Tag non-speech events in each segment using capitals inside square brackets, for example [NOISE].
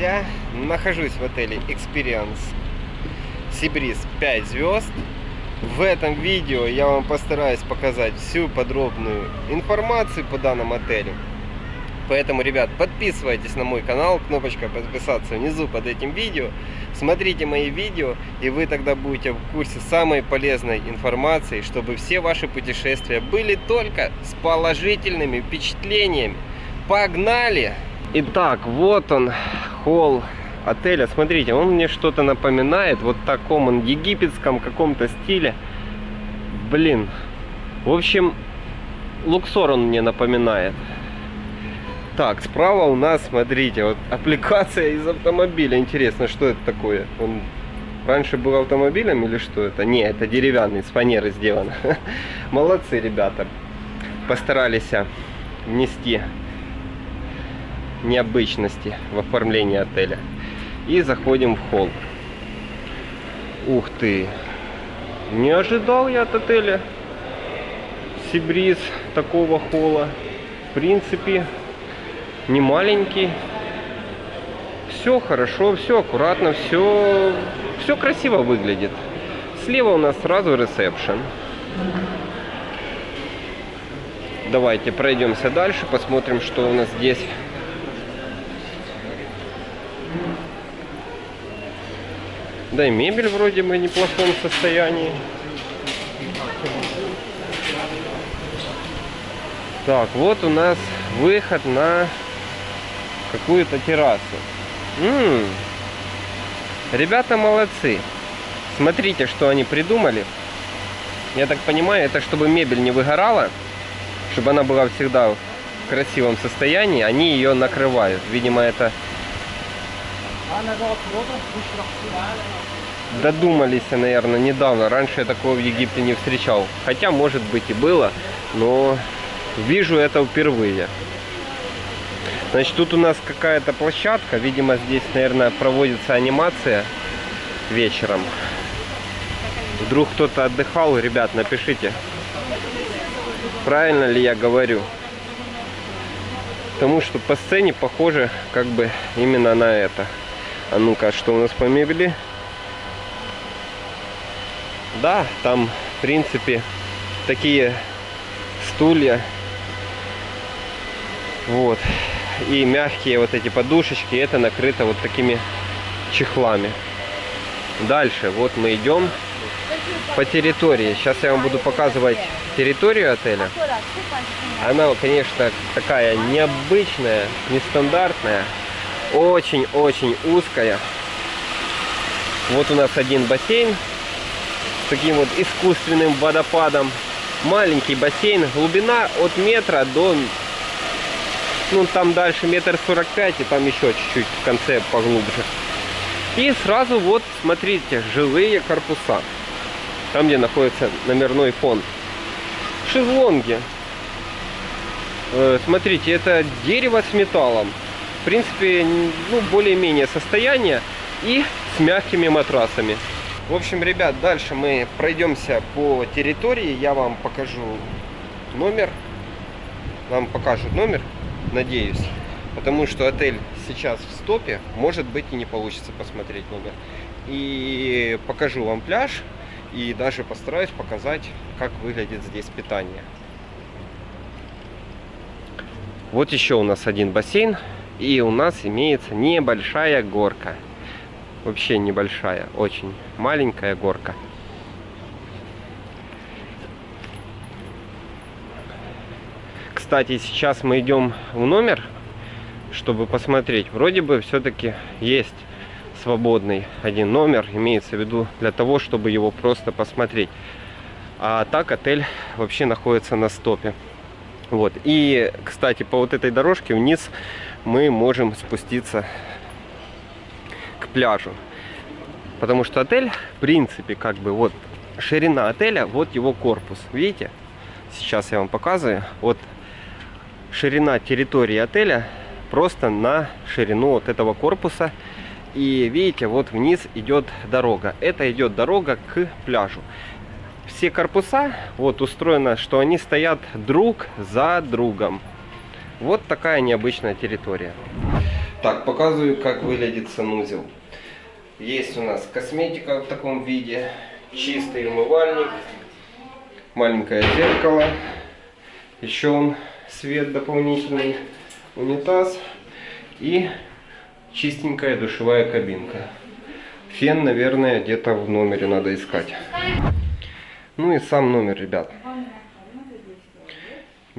друзья! Нахожусь в отеле Experience Сибриз 5 звезд. В этом видео я вам постараюсь показать всю подробную информацию по данному отелю. Поэтому, ребят, подписывайтесь на мой канал, кнопочка подписаться внизу под этим видео. Смотрите мои видео, и вы тогда будете в курсе самой полезной информации, чтобы все ваши путешествия были только с положительными впечатлениями. Погнали! Итак, вот он, холл отеля. Смотрите, он мне что-то напоминает. Вот таком он египетском каком-то стиле. Блин. В общем, Луксор он мне напоминает. Так, справа у нас, смотрите, вот [LAUGHS] аппликация из автомобиля. Интересно, что это такое? Он раньше был автомобилем или что это? Не, это деревянный, с фанеры сделано. [LAUGHS] Молодцы, ребята. Постарались внести необычности в оформлении отеля. И заходим в холл. Ух ты! Не ожидал я от отеля Сибриз такого холла. В принципе, не маленький. Все хорошо, все аккуратно, все, все красиво выглядит. Слева у нас сразу ресепшн. Давайте пройдемся дальше, посмотрим, что у нас здесь Да и мебель вроде бы в неплохом состоянии. Так, вот у нас выход на какую-то террасу. М -м -м. Ребята молодцы. Смотрите, что они придумали. Я так понимаю, это чтобы мебель не выгорала, чтобы она была всегда в красивом состоянии, они ее накрывают. Видимо, это Додумались, наверное, недавно. Раньше я такого в Египте не встречал. Хотя, может быть, и было, но вижу это впервые. Значит, тут у нас какая-то площадка. Видимо, здесь, наверное, проводится анимация вечером. Вдруг кто-то отдыхал, ребят, напишите. Правильно ли я говорю? Потому что по сцене похоже как бы именно на это. А ну-ка, что у нас по мебели? Да, там, в принципе, такие стулья. Вот. И мягкие вот эти подушечки, это накрыто вот такими чехлами. Дальше, вот мы идем по территории. Сейчас я вам буду показывать территорию отеля. Она, конечно, такая необычная, нестандартная. Очень-очень узкая. Вот у нас один бассейн с таким вот искусственным водопадом. Маленький бассейн. Глубина от метра до... Ну, там дальше метр сорок пять, и там еще чуть-чуть в конце поглубже. И сразу вот, смотрите, жилые корпуса. Там, где находится номерной фонд. Шезлонги. Э, смотрите, это дерево с металлом в принципе, ну, более-менее состояние и с мягкими матрасами. В общем, ребят, дальше мы пройдемся по территории. Я вам покажу номер. Вам покажут номер, надеюсь. Потому что отель сейчас в стопе. Может быть и не получится посмотреть номер. И покажу вам пляж. И даже постараюсь показать, как выглядит здесь питание. Вот еще у нас один бассейн. И у нас имеется небольшая горка. Вообще небольшая, очень маленькая горка. Кстати, сейчас мы идем в номер, чтобы посмотреть. Вроде бы все-таки есть свободный один номер, имеется в виду для того, чтобы его просто посмотреть. А так отель вообще находится на стопе. Вот. И, кстати, по вот этой дорожке вниз мы можем спуститься к пляжу. Потому что отель, в принципе, как бы вот ширина отеля, вот его корпус. Видите? Сейчас я вам показываю. Вот ширина территории отеля просто на ширину вот этого корпуса. И видите, вот вниз идет дорога. Это идет дорога к пляжу. Все корпуса вот устроено, что они стоят друг за другом. Вот такая необычная территория. Так, показываю, как выглядит санузел. Есть у нас косметика в таком виде, чистый умывальник, маленькое зеркало, еще он свет дополнительный, унитаз и чистенькая душевая кабинка. Фен, наверное, где-то в номере надо искать. Ну и сам номер, ребят.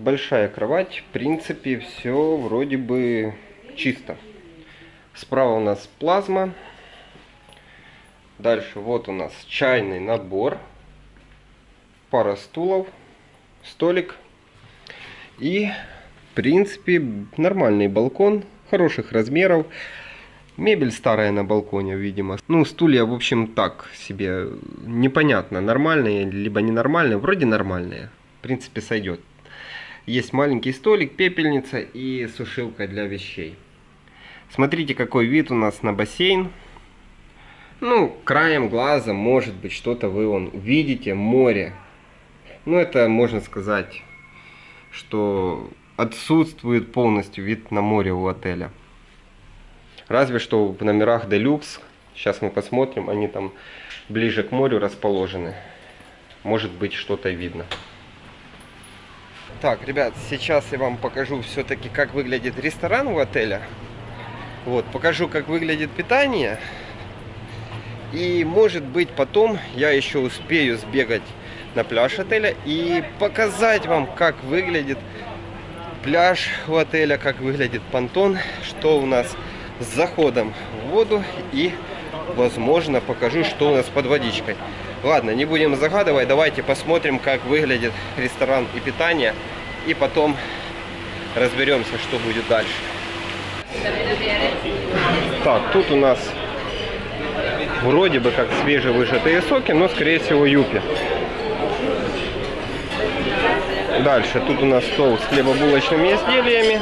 Большая кровать, в принципе, все вроде бы чисто. Справа у нас плазма. Дальше вот у нас чайный набор. Пара стулов, столик. И, в принципе, нормальный балкон, хороших размеров. Мебель старая на балконе, видимо. Ну, стулья, в общем, так себе непонятно, нормальные, либо ненормальные. Вроде нормальные. В принципе, сойдет. Есть маленький столик, пепельница и сушилка для вещей. Смотрите, какой вид у нас на бассейн. Ну, краем глаза, может быть, что-то вы вон увидите, море. Ну, это можно сказать, что отсутствует полностью вид на море у отеля. Разве что в номерах Deluxe, сейчас мы посмотрим, они там ближе к морю расположены. Может быть, что-то видно. Так, ребят, сейчас я вам покажу все-таки, как выглядит ресторан у отеля. Вот, покажу, как выглядит питание. И, может быть, потом я еще успею сбегать на пляж отеля и показать вам, как выглядит пляж у отеля, как выглядит понтон, что у нас с заходом в воду и, возможно, покажу, что у нас под водичкой. Ладно, не будем загадывать, давайте посмотрим, как выглядит ресторан и питание, и потом разберемся, что будет дальше. Так, тут у нас вроде бы как свежевыжатые соки, но скорее всего юпи. Дальше тут у нас стол с хлебобулочными изделиями.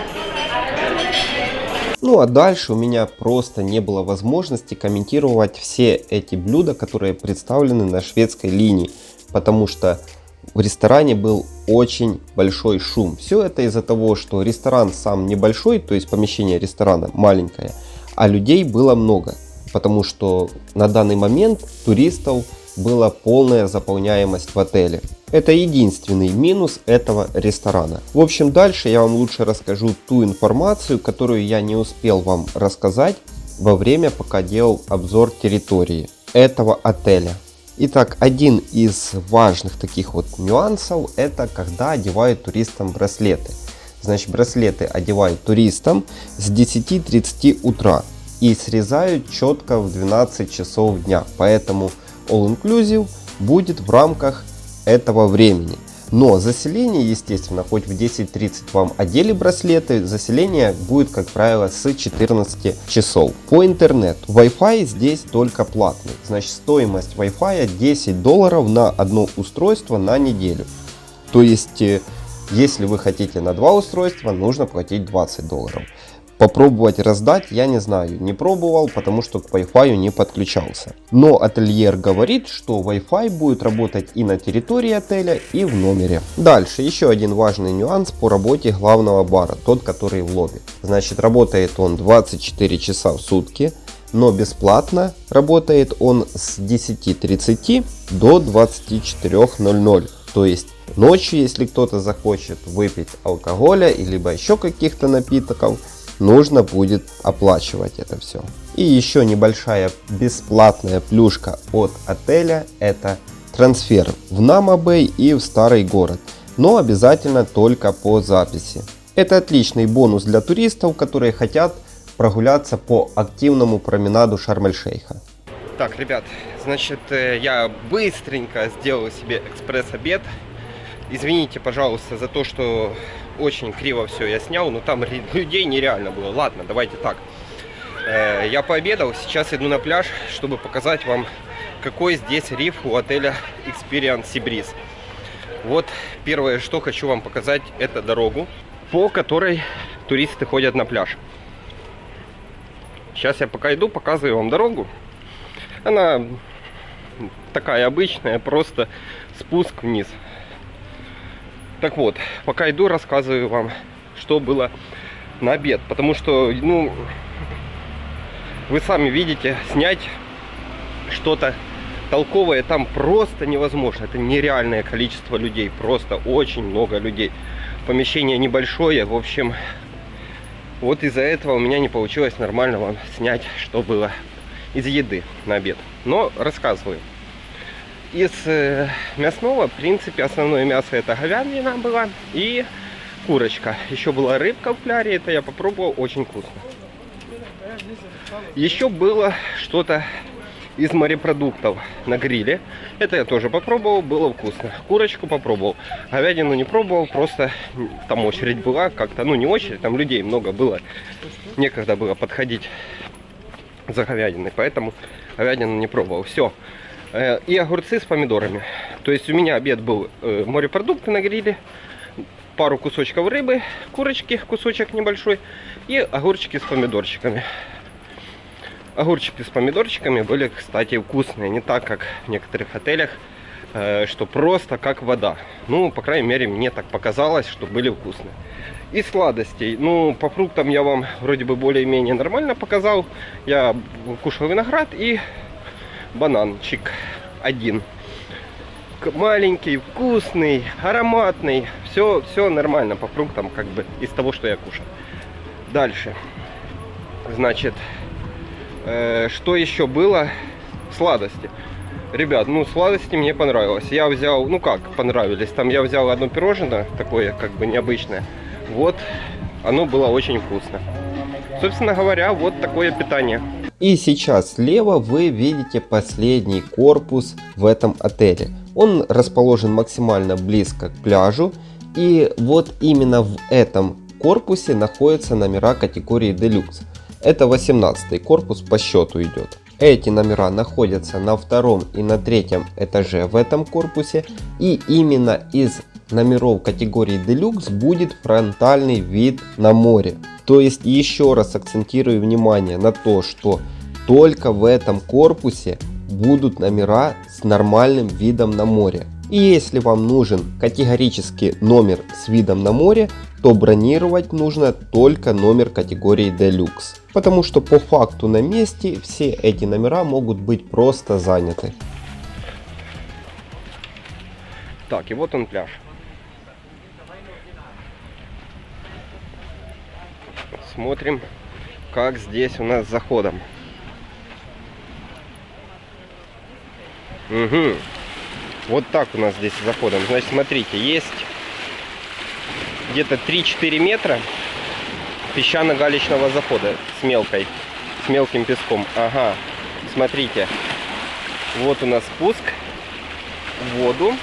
Ну а дальше у меня просто не было возможности комментировать все эти блюда, которые представлены на шведской линии, потому что в ресторане был очень большой шум. Все это из-за того, что ресторан сам небольшой, то есть помещение ресторана маленькое, а людей было много, потому что на данный момент туристов была полная заполняемость в отеле. Это единственный минус этого ресторана. В общем, дальше я вам лучше расскажу ту информацию, которую я не успел вам рассказать во время, пока делал обзор территории этого отеля. Итак, один из важных таких вот нюансов, это когда одевают туристам браслеты. Значит, браслеты одевают туристам с 10.30 утра и срезают четко в 12 часов дня. Поэтому All Inclusive будет в рамках этого времени. Но заселение, естественно, хоть в 10.30 вам одели браслеты, заселение будет, как правило, с 14 часов. По интернету Wi-Fi здесь только платный. Значит, стоимость Wi-Fi 10 долларов на одно устройство на неделю. То есть, э, если вы хотите на два устройства, нужно платить 20 долларов. Попробовать раздать я не знаю, не пробовал, потому что к Wi-Fi не подключался. Но ательер говорит, что Wi-Fi будет работать и на территории отеля, и в номере. Дальше, еще один важный нюанс по работе главного бара, тот, который в лобби. Значит, работает он 24 часа в сутки, но бесплатно работает он с 10.30 до 24.00. То есть ночью, если кто-то захочет выпить алкоголя, либо еще каких-то напитков, нужно будет оплачивать это все. И еще небольшая бесплатная плюшка от отеля это трансфер в Намабэй и в старый город, но обязательно только по записи. Это отличный бонус для туристов, которые хотят прогуляться по активному променаду Шарм-эль-Шейха. Так, ребят, значит, э, я быстренько сделал себе экспресс-обед. Извините, пожалуйста, за то, что очень криво все я снял, но там людей нереально было. Ладно, давайте так. Э, я пообедал, сейчас иду на пляж, чтобы показать вам, какой здесь риф у отеля Experience Seabreeze. Вот первое, что хочу вам показать, это дорогу, по которой туристы ходят на пляж. Сейчас я пока иду, показываю вам дорогу. Она такая обычная, просто спуск вниз. Так вот, пока иду, рассказываю вам, что было на обед. Потому что, ну, вы сами видите, снять что-то толковое там просто невозможно. Это нереальное количество людей, просто очень много людей. Помещение небольшое, в общем, вот из-за этого у меня не получилось нормально вам снять, что было из еды на обед. Но рассказываю. Из э, мясного, в принципе, основное мясо это говядина была и курочка. Еще была рыбка в кляре, это я попробовал, очень вкусно. Еще было что-то из морепродуктов на гриле. Это я тоже попробовал, было вкусно. Курочку попробовал. Говядину не пробовал, просто там очередь была как-то, ну не очередь, там людей много было. Некогда было подходить за говядиной, поэтому говядину не пробовал. Все. Э, и огурцы с помидорами. То есть у меня обед был э, морепродукты на гриле, пару кусочков рыбы, курочки, кусочек небольшой и огурчики с помидорчиками. Огурчики с помидорчиками были, кстати, вкусные. Не так, как в некоторых отелях, э, что просто как вода. Ну, по крайней мере, мне так показалось, что были вкусные. И сладостей. Ну, по фруктам я вам вроде бы более-менее нормально показал. Я кушал виноград и бананчик один. Маленький, вкусный, ароматный. Все, все нормально по фруктам, как бы, из того, что я кушал. Дальше. Значит, э, что еще было? Сладости. Ребят, ну сладости мне понравилось. Я взял, ну как понравились, там я взял одно пирожное, такое как бы необычное. Вот, оно было очень вкусно. Собственно говоря, вот такое питание. И сейчас слева вы видите последний корпус в этом отеле. Он расположен максимально близко к пляжу. И вот именно в этом корпусе находятся номера категории Deluxe. Это 18 корпус по счету идет. Эти номера находятся на втором и на третьем этаже в этом корпусе. И именно из номеров категории Deluxe будет фронтальный вид на море. То есть еще раз акцентирую внимание на то, что только в этом корпусе будут номера с нормальным видом на море. И если вам нужен категорически номер с видом на море, то бронировать нужно только номер категории Deluxe. Потому что по факту на месте все эти номера могут быть просто заняты. Так, и вот он пляж. Смотрим, как здесь у нас с заходом. Угу. Вот так у нас здесь с заходом. Значит, смотрите, есть где-то 3-4 метра песчано-галечного захода с мелкой, с мелким песком. Ага, смотрите, вот у нас спуск в воду.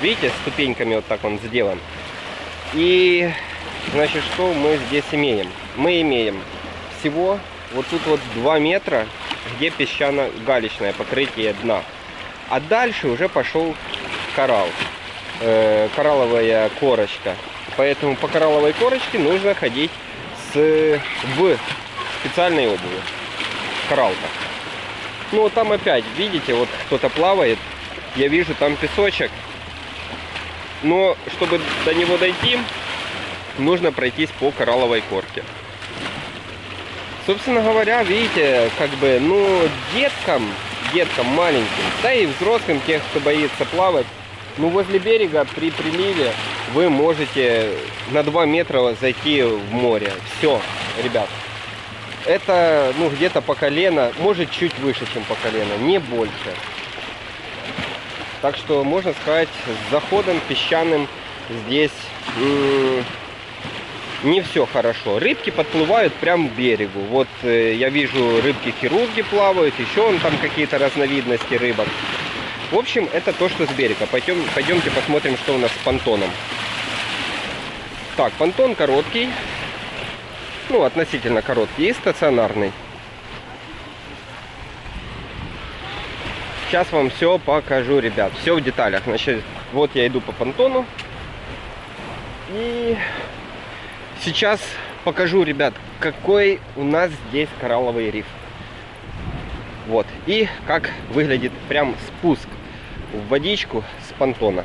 Видите, ступеньками вот так он сделан. И, значит, что мы здесь имеем? Мы имеем всего вот тут вот 2 метра, где песчано-галечное покрытие дна. А дальше уже пошел коралл, э, коралловая корочка. Поэтому по коралловой корочке нужно ходить с, в специальной обуви. Кораллка. Ну, там опять, видите, вот кто-то плавает. Я вижу там песочек. Но, чтобы до него дойти, нужно пройтись по коралловой корке. Собственно говоря, видите, как бы, ну, деткам, деткам маленьким, да и взрослым, тех, кто боится плавать, ну, возле берега при приливе вы можете на 2 метра зайти в море. Все, ребят. Это, ну, где-то по колено, может, чуть выше, чем по колено, не больше. Так что, можно сказать, с заходом песчаным здесь не все хорошо. Рыбки подплывают прямо к берегу. Вот э, я вижу рыбки-хирурги плавают, еще он там какие-то разновидности рыбок. В общем, это то, что с берега. Пойдем, пойдемте посмотрим, что у нас с понтоном. Так, понтон короткий. Ну, относительно короткий и стационарный. Сейчас вам все покажу, ребят. Все в деталях. Значит, вот я иду по понтону. И сейчас покажу, ребят, какой у нас здесь коралловый риф. Вот. И как выглядит прям спуск в водичку с понтона.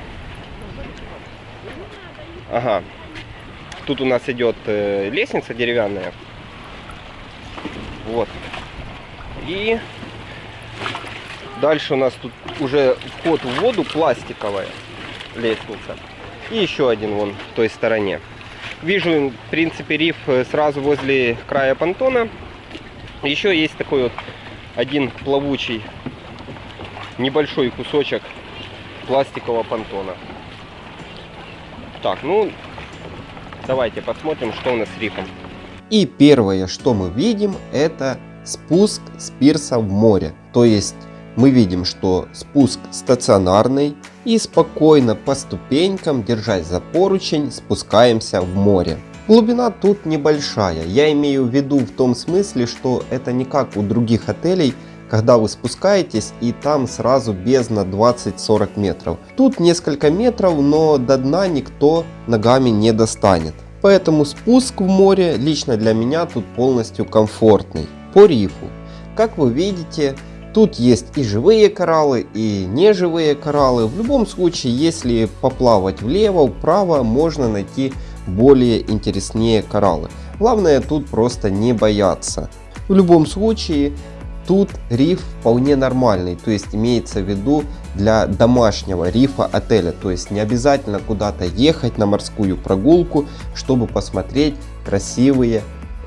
Ага. Тут у нас идет э, лестница деревянная. Вот. И дальше у нас тут уже вход в воду пластиковая лестница. И еще один вон в той стороне. Вижу, в принципе, риф э, сразу возле края понтона. Еще есть такой вот один плавучий небольшой кусочек пластикового понтона. Так, ну, давайте посмотрим, что у нас с рифом. И первое, что мы видим, это спуск с пирса в море. То есть мы видим, что спуск стационарный и спокойно по ступенькам, держась за поручень, спускаемся в море. Глубина тут небольшая, я имею в виду в том смысле, что это не как у других отелей, когда вы спускаетесь и там сразу бездна 20-40 метров. Тут несколько метров, но до дна никто ногами не достанет. Поэтому спуск в море лично для меня тут полностью комфортный. По рифу. Как вы видите, тут есть и живые кораллы, и неживые кораллы. В любом случае, если поплавать влево, вправо, можно найти более интереснее кораллы. Главное тут просто не бояться. В любом случае, Тут риф вполне нормальный, то есть имеется в виду для домашнего рифа отеля. То есть не обязательно куда-то ехать на морскую прогулку, чтобы посмотреть красивые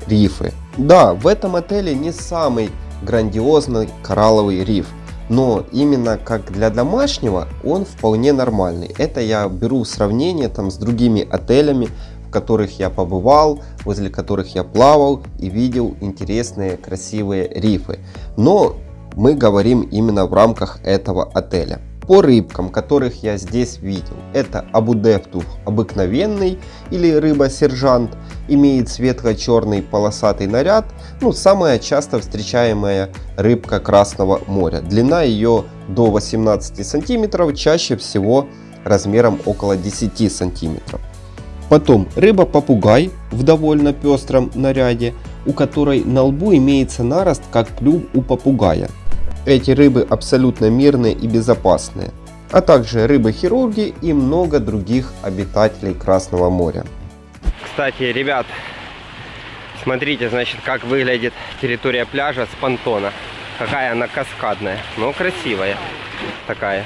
рифы. Да, в этом отеле не самый грандиозный коралловый риф. Но именно как для домашнего он вполне нормальный. Это я беру в сравнение там с другими отелями, которых я побывал, возле которых я плавал и видел интересные красивые рифы. Но мы говорим именно в рамках этого отеля. По рыбкам, которых я здесь видел, это абудептух обыкновенный или рыба-сержант, имеет светло-черный полосатый наряд, ну самая часто встречаемая рыбка Красного моря. Длина ее до 18 сантиметров, чаще всего размером около 10 сантиметров. Потом рыба-попугай в довольно пестром наряде, у которой на лбу имеется нарост, как клюв у попугая. Эти рыбы абсолютно мирные и безопасные. А также рыбы-хирурги и много других обитателей Красного моря. Кстати, ребят, смотрите, значит, как выглядит территория пляжа с понтона. Какая она каскадная, но красивая такая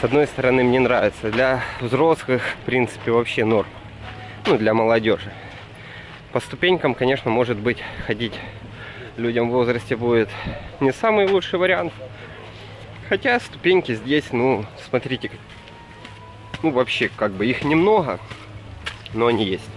с одной стороны мне нравится. Для взрослых, в принципе, вообще норм. Ну, для молодежи. По ступенькам, конечно, может быть, ходить людям в возрасте будет не самый лучший вариант. Хотя ступеньки здесь, ну, смотрите, ну, вообще, как бы их немного, но они есть.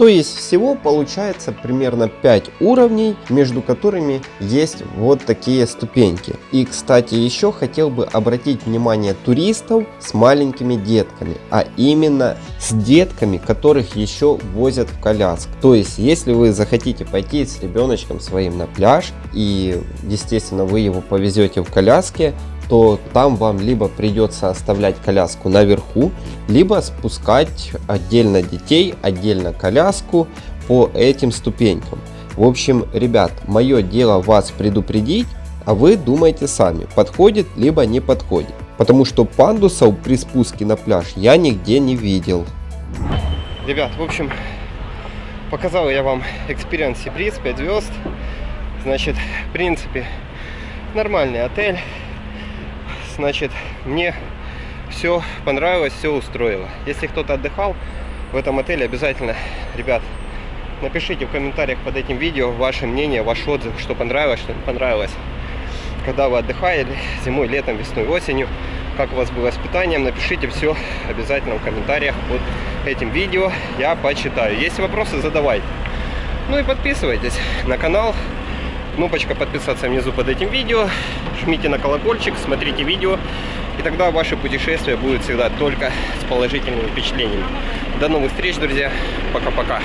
То есть всего получается примерно 5 уровней, между которыми есть вот такие ступеньки. И кстати еще хотел бы обратить внимание туристов с маленькими детками, а именно с детками, которых еще возят в коляск. То есть если вы захотите пойти с ребеночком своим на пляж и естественно вы его повезете в коляске, то там вам либо придется оставлять коляску наверху, либо спускать отдельно детей, отдельно коляску по этим ступенькам. В общем, ребят, мое дело вас предупредить, а вы думайте сами, подходит либо не подходит. Потому что пандусов при спуске на пляж я нигде не видел. Ребят, в общем, показал я вам Experience Sea 5 звезд. Значит, в принципе, нормальный отель значит, мне все понравилось, все устроило. Если кто-то отдыхал в этом отеле, обязательно, ребят, напишите в комментариях под этим видео ваше мнение, ваш отзыв, что понравилось, что не понравилось. Когда вы отдыхали зимой, летом, весной, осенью, как у вас было с питанием, напишите все обязательно в комментариях под этим видео, я почитаю. Если вопросы, задавайте. Ну и подписывайтесь на канал, Кнопочка подписаться внизу под этим видео. Жмите на колокольчик, смотрите видео. И тогда ваше путешествие будет всегда только с положительными впечатлениями. До новых встреч, друзья. Пока-пока.